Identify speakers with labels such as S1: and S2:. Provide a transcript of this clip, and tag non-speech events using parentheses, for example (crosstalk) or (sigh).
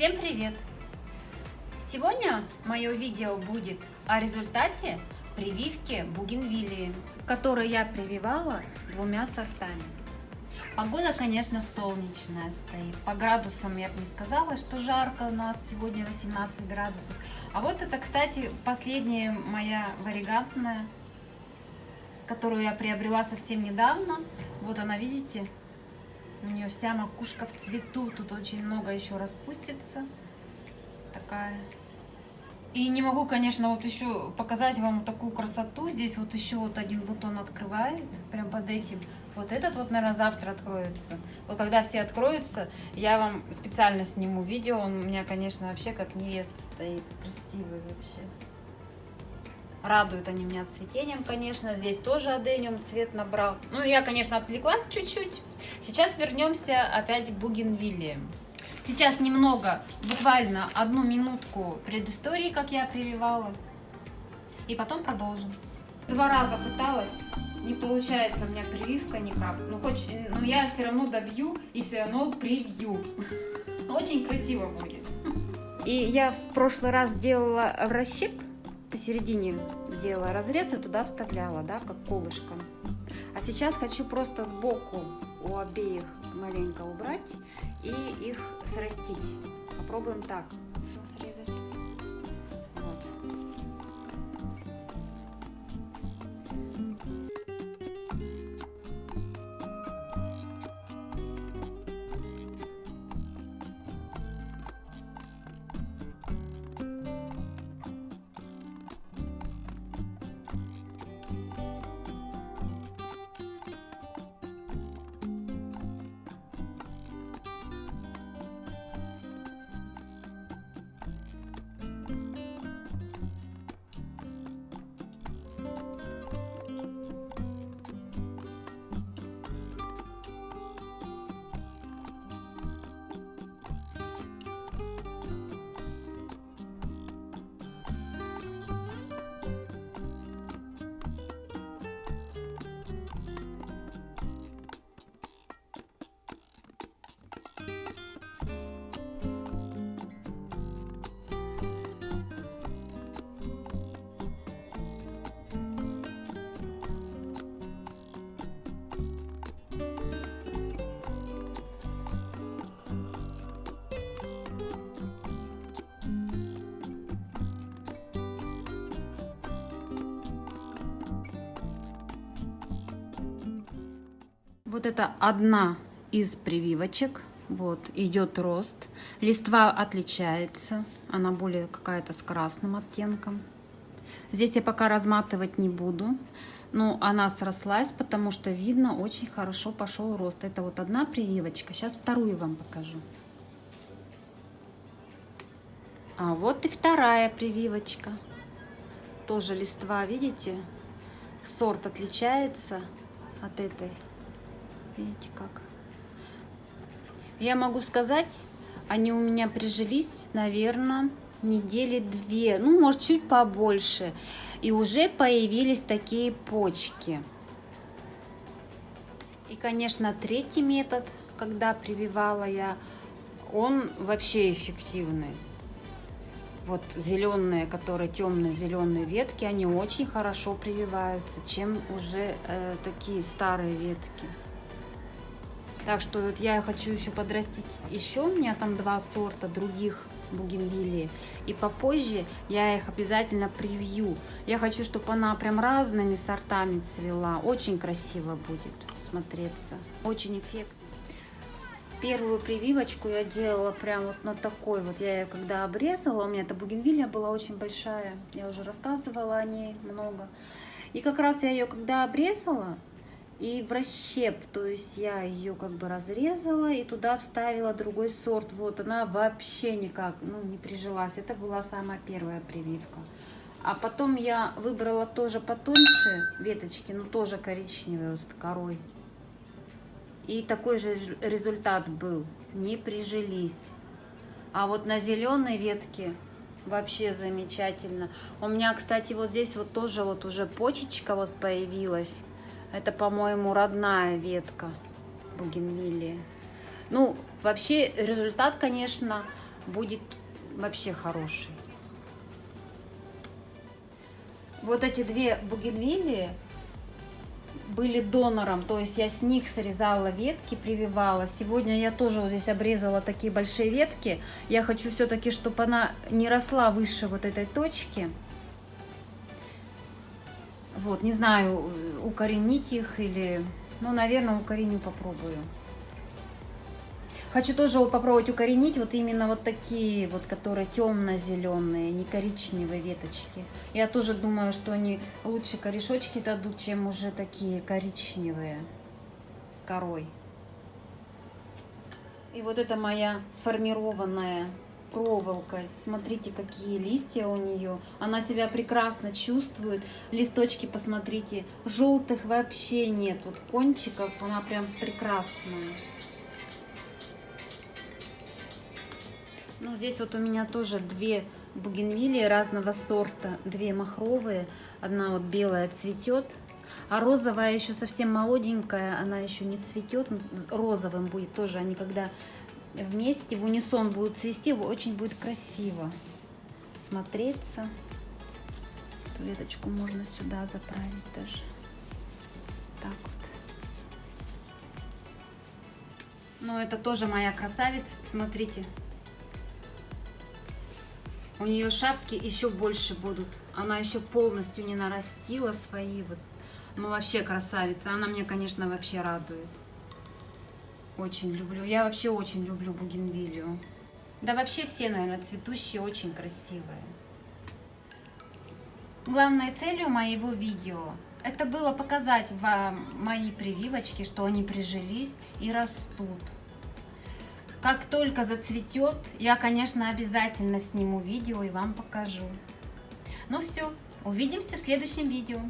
S1: Всем привет! Сегодня мое видео будет о результате прививки бугенвиллии, которую я прививала двумя сортами. Погода, конечно, солнечная стоит. По градусам я бы не сказала, что жарко у нас сегодня 18 градусов. А вот это, кстати, последняя моя варигантная, которую я приобрела совсем недавно. Вот она, видите, у нее вся макушка в цвету. Тут очень много еще распустится. Такая. И не могу, конечно, вот еще показать вам такую красоту. Здесь вот еще вот один бутон открывает, прям под этим. Вот этот вот, наверное, завтра откроется. Вот когда все откроются, я вам специально сниму видео. Он у меня, конечно, вообще как невеста стоит. Красивый вообще. Радуют они меня цветением, конечно. Здесь тоже адениум цвет набрал. Ну, я, конечно, отвлеклась чуть-чуть. Сейчас вернемся опять к бугенвилле. Сейчас немного, буквально одну минутку предыстории, как я прививала. И потом продолжим. Два раза пыталась, не получается у меня прививка никак. Ну, хоть, ну я все равно добью и все равно привью. (laughs) Очень красиво будет. И я в прошлый раз делала расщеп посередине делала разрез и туда вставляла, да, как колышко. А сейчас хочу просто сбоку у обеих маленько убрать и их срастить. Попробуем так срезать. Вот это одна из прививочек. Вот, идет рост. Листва отличается. Она более какая-то с красным оттенком. Здесь я пока разматывать не буду. Но она срослась, потому что видно, очень хорошо пошел рост. Это вот одна прививочка. Сейчас вторую вам покажу. А вот и вторая прививочка. Тоже листва, видите? Сорт отличается от этой. Видите как? Я могу сказать, они у меня прижились, наверное, недели две, ну, может, чуть побольше. И уже появились такие почки. И, конечно, третий метод, когда прививала я, он вообще эффективный. Вот зеленые, которые темно-зеленые ветки, они очень хорошо прививаются, чем уже э, такие старые ветки. Так что вот я хочу еще подрастить еще, у меня там два сорта других бугенвиллии. И попозже я их обязательно привью. Я хочу, чтобы она прям разными сортами цвела. Очень красиво будет смотреться. Очень эффектно. Первую прививочку я делала прям вот на такой вот. Я ее когда обрезала, у меня эта бугенвиллия была очень большая. Я уже рассказывала о ней много. И как раз я ее когда обрезала, и в расщеп, то есть я ее как бы разрезала и туда вставила другой сорт. Вот она вообще никак, ну, не прижилась. Это была самая первая прививка. А потом я выбрала тоже потоньше веточки, но тоже коричневые вот с корой. И такой же результат был. Не прижились. А вот на зеленой ветке вообще замечательно. У меня, кстати, вот здесь вот тоже вот уже почечка вот появилась. Это, по-моему, родная ветка бугенвиллии. Ну, вообще результат, конечно, будет вообще хороший. Вот эти две бугенвилии были донором, то есть я с них срезала ветки, прививала. Сегодня я тоже вот здесь обрезала такие большие ветки. Я хочу все-таки, чтобы она не росла выше вот этой точки. Вот, не знаю, укоренить их или... Ну, наверное, укореню, попробую. Хочу тоже попробовать укоренить вот именно вот такие вот, которые темно-зеленые, не коричневые веточки. Я тоже думаю, что они лучше корешочки дадут, чем уже такие коричневые с корой. И вот это моя сформированная проволокой. Смотрите, какие листья у нее. Она себя прекрасно чувствует. Листочки, посмотрите, желтых вообще нет. Вот кончиков, она прям прекрасная. Ну, здесь вот у меня тоже две бугенвилии разного сорта, две махровые. Одна вот белая цветет, а розовая еще совсем молоденькая, она еще не цветет. Розовым будет тоже, они когда вместе в унисон будут цвести, очень будет красиво смотреться. Эту веточку можно сюда заправить даже. Так вот. Но это тоже моя красавица, посмотрите. У нее шапки еще больше будут. Она еще полностью не нарастила свои вот. Ну, вообще красавица. Она мне, конечно, вообще радует. Очень люблю. Я вообще очень люблю бугенвилию. Да вообще все, наверное, цветущие очень красивые. Главной целью моего видео это было показать вам мои прививочки, что они прижились и растут. Как только зацветет, я, конечно, обязательно сниму видео и вам покажу. Ну все, увидимся в следующем видео.